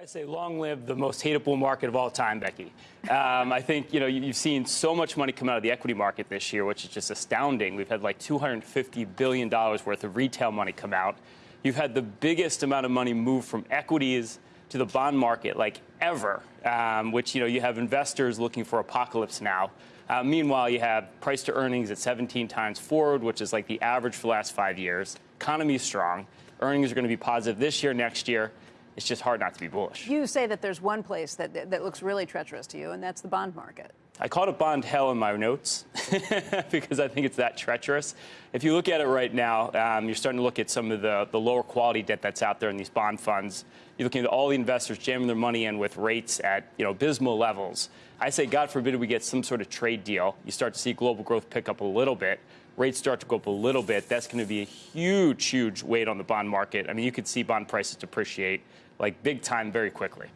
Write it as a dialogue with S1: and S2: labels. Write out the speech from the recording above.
S1: I say long live the most hateable market of all time, Becky. Um, I think you know you've seen so much money come out of the equity market this year, which is just astounding. We've had like 250 billion dollars worth of retail money come out. You've had the biggest amount of money move from equities to the bond market like ever, um, which you know you have investors looking for apocalypse now. Uh, meanwhile, you have price to earnings at 17 times forward, which is like the average for the last five years. Economy is strong. Earnings are going to be positive this year, next year it's just hard not to be bullish.
S2: You say that there's one place that, that looks really treacherous to you, and that's the bond market.
S1: I called it bond hell in my notes because I think it's that treacherous. If you look at it right now, um, you're starting to look at some of the, the lower quality debt that's out there in these bond funds. You're looking at all the investors jamming their money in with rates at you know abysmal levels. I say, God forbid we get some sort of trade deal. You start to see global growth pick up a little bit. Rates start to go up a little bit. That's going to be a huge, huge weight on the bond market. I mean, you could see bond prices depreciate like big time very quickly.